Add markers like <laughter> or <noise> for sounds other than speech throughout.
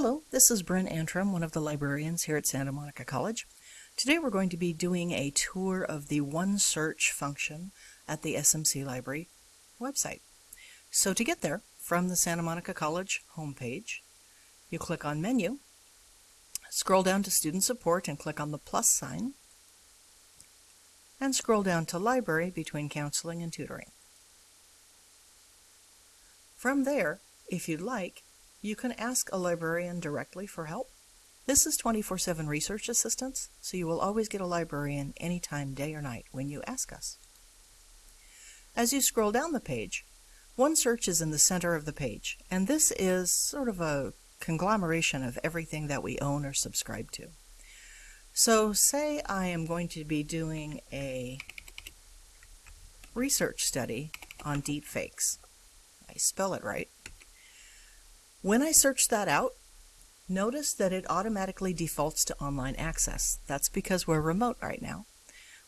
Hello, this is Bryn Antrim, one of the librarians here at Santa Monica College. Today we're going to be doing a tour of the One Search function at the SMC Library website. So to get there, from the Santa Monica College homepage, you click on Menu, scroll down to Student Support and click on the plus sign, and scroll down to Library between Counseling and Tutoring. From there, if you'd like, you can ask a librarian directly for help. This is 24-7 research assistance, so you will always get a librarian anytime, day or night, when you ask us. As you scroll down the page, OneSearch is in the center of the page, and this is sort of a conglomeration of everything that we own or subscribe to. So say I am going to be doing a research study on deepfakes. I spell it right. When I search that out, notice that it automatically defaults to online access. That's because we're remote right now.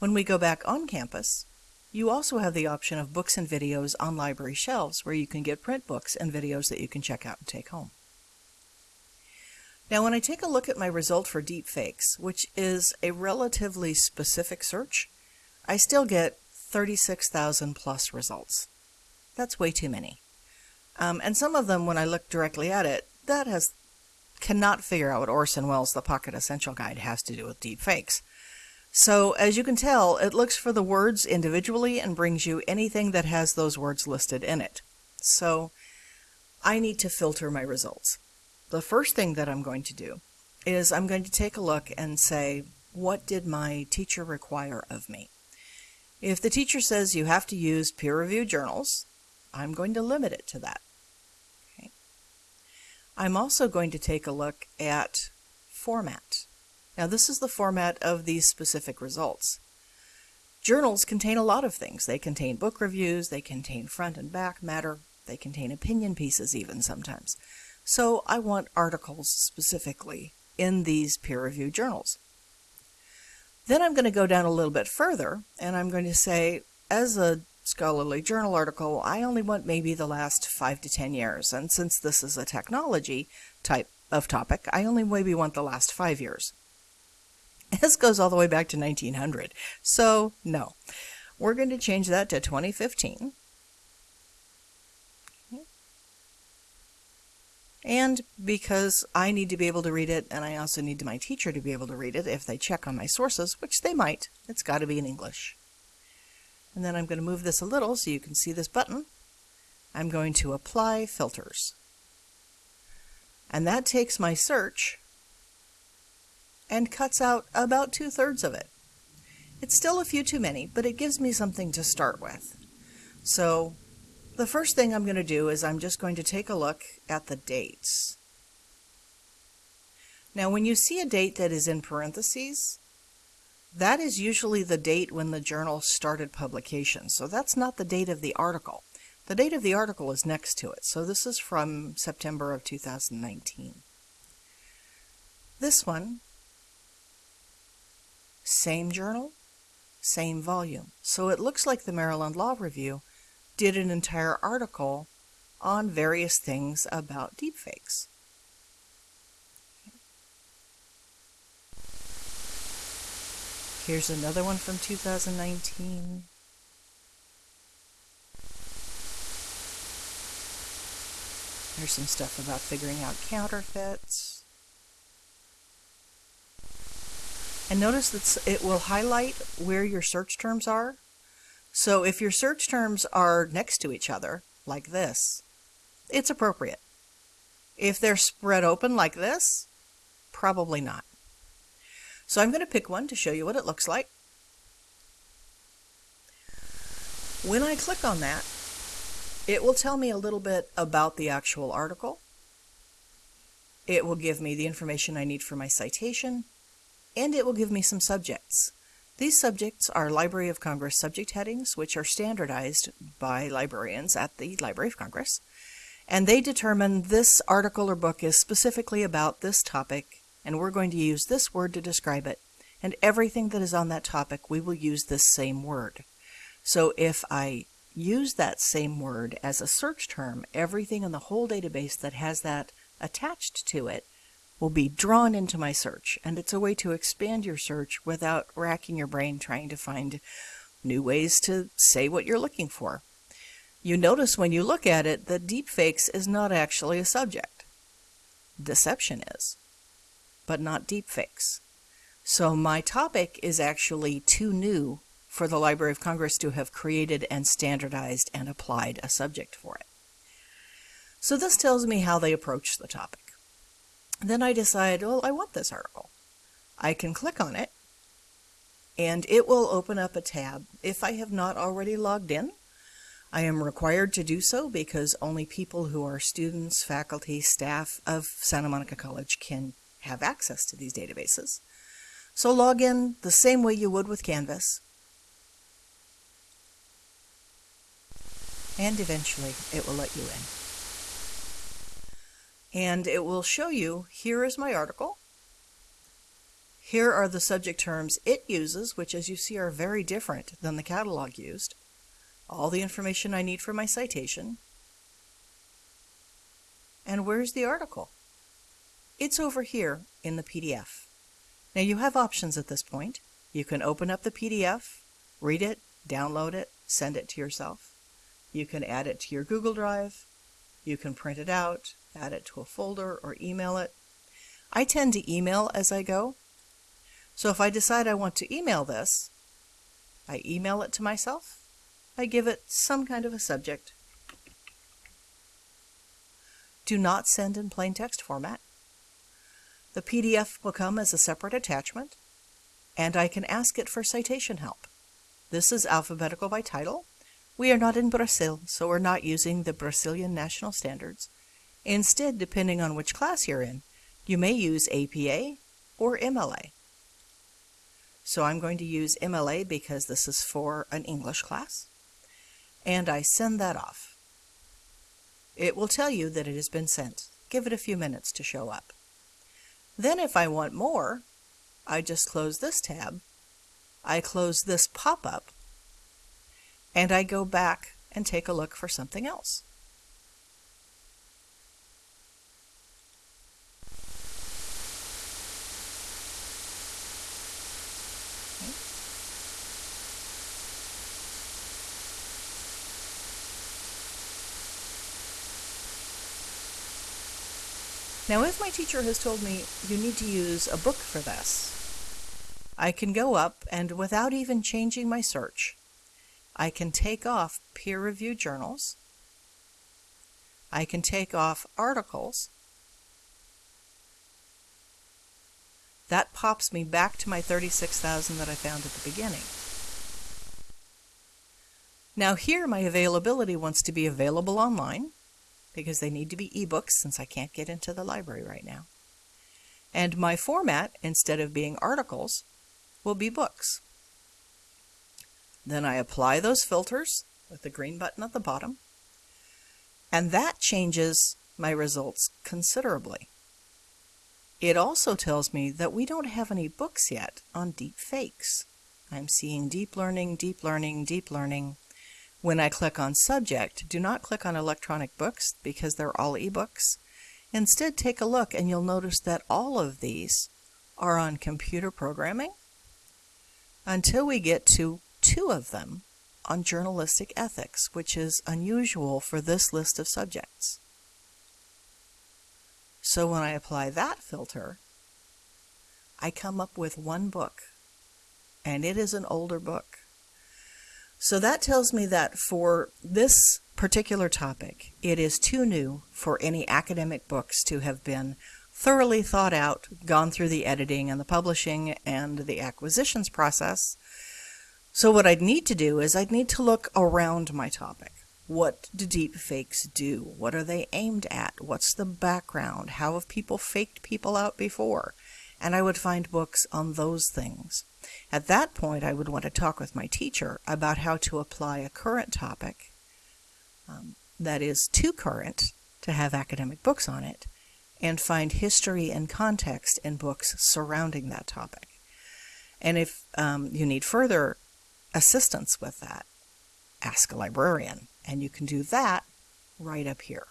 When we go back on campus, you also have the option of books and videos on library shelves where you can get print books and videos that you can check out and take home. Now when I take a look at my result for deepfakes, which is a relatively specific search, I still get 36,000 plus results. That's way too many. Um, and some of them, when I look directly at it, that has cannot figure out what Orson Welles' The Pocket Essential Guide has to do with deep fakes. So as you can tell, it looks for the words individually and brings you anything that has those words listed in it. So I need to filter my results. The first thing that I'm going to do is I'm going to take a look and say, what did my teacher require of me? If the teacher says you have to use peer-reviewed journals, I'm going to limit it to that. I'm also going to take a look at format. Now this is the format of these specific results. Journals contain a lot of things. They contain book reviews, they contain front and back matter, they contain opinion pieces even sometimes. So I want articles specifically in these peer-reviewed journals. Then I'm going to go down a little bit further and I'm going to say, as a scholarly journal article, I only want maybe the last five to 10 years. And since this is a technology type of topic, I only maybe want the last five years. <laughs> This goes all the way back to 1900. So no, we're going to change that to 2015. And because I need to be able to read it, and I also need my teacher to be able to read it if they check on my sources, which they might, it's got to be in English. And then I'm going to move this a little so you can see this button. I'm going to apply filters. And that takes my search and cuts out about two-thirds of it. It's still a few too many, but it gives me something to start with. So the first thing I'm going to do is I'm just going to take a look at the dates. Now when you see a date that is in parentheses, that is usually the date when the journal started publication. So that's not the date of the article. The date of the article is next to it. So this is from September of 2019. This one, same journal, same volume. So it looks like the Maryland Law Review did an entire article on various things about deepfakes. Here's another one from 2019. There's some stuff about figuring out counterfeits. And notice that it will highlight where your search terms are. So if your search terms are next to each other, like this, it's appropriate. If they're spread open like this, probably not. So I'm going to pick one to show you what it looks like. When I click on that, it will tell me a little bit about the actual article. It will give me the information I need for my citation, and it will give me some subjects. These subjects are Library of Congress subject headings, which are standardized by librarians at the Library of Congress, and they determine this article or book is specifically about this topic and we're going to use this word to describe it. And everything that is on that topic, we will use this same word. So if I use that same word as a search term, everything in the whole database that has that attached to it will be drawn into my search, and it's a way to expand your search without racking your brain trying to find new ways to say what you're looking for. You notice when you look at it that deepfakes is not actually a subject. Deception is, but not deepfakes. So my topic is actually too new for the Library of Congress to have created and standardized and applied a subject for it. So this tells me how they approach the topic. Then I decide, well, I want this article. I can click on it and it will open up a tab. If I have not already logged in, I am required to do so because only people who are students, faculty, staff of Santa Monica College can have access to these databases. So log in the same way you would with Canvas. And eventually it will let you in. And it will show you, here is my article. Here are the subject terms it uses, which as you see are very different than the catalog used. All the information I need for my citation. And where's the article? It's over here in the PDF. Now you have options at this point. You can open up the PDF, read it, download it, send it to yourself. You can add it to your Google Drive. You can print it out, add it to a folder, or email it. I tend to email as I go so if I decide I want to email this, I email it to myself. I give it some kind of a subject. Do not send in plain text format. The PDF will come as a separate attachment, and I can ask it for citation help. This is alphabetical by title. We are not in Brazil, so we're not using the Brazilian national standards. Instead, depending on which class you're in, you may use APA or MLA. So I'm going to use MLA because this is for an English class. And I send that off. It will tell you that it has been sent. Give it a few minutes to show up. Then if I want more, I just close this tab. I close this pop-up and I go back and take a look for something else. Now, if my teacher has told me you need to use a book for this, I can go up and without even changing my search, I can take off peer-reviewed journals, I can take off articles, that pops me back to my 36,000 that I found at the beginning. Now here my availability wants to be available online, because they need to be ebooks since I can't get into the library right now. And my format, instead of being articles, will be books. Then I apply those filters with the green button at the bottom, and that changes my results considerably. It also tells me that we don't have any books yet on deep fakes. I'm seeing deep learning, deep learning, deep learning, when I click on Subject, do not click on electronic books because they're all ebooks. Instead, take a look and you'll notice that all of these are on computer programming until we get to two of them on journalistic ethics, which is unusual for this list of subjects. So when I apply that filter, I come up with one book, and it is an older book. So that tells me that for this particular topic, it is too new for any academic books to have been thoroughly thought out, gone through the editing and the publishing and the acquisitions process. So what I'd need to do is I'd need to look around my topic. What do deep fakes do? What are they aimed at? What's the background? How have people faked people out before? And I would find books on those things. At that point, I would want to talk with my teacher about how to apply a current topic um, that is too current to have academic books on it and find history and context in books surrounding that topic. And if um, you need further assistance with that, ask a librarian, and you can do that right up here.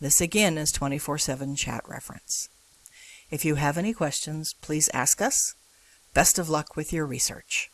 This again is 24-7 chat reference. If you have any questions, please ask us. Best of luck with your research.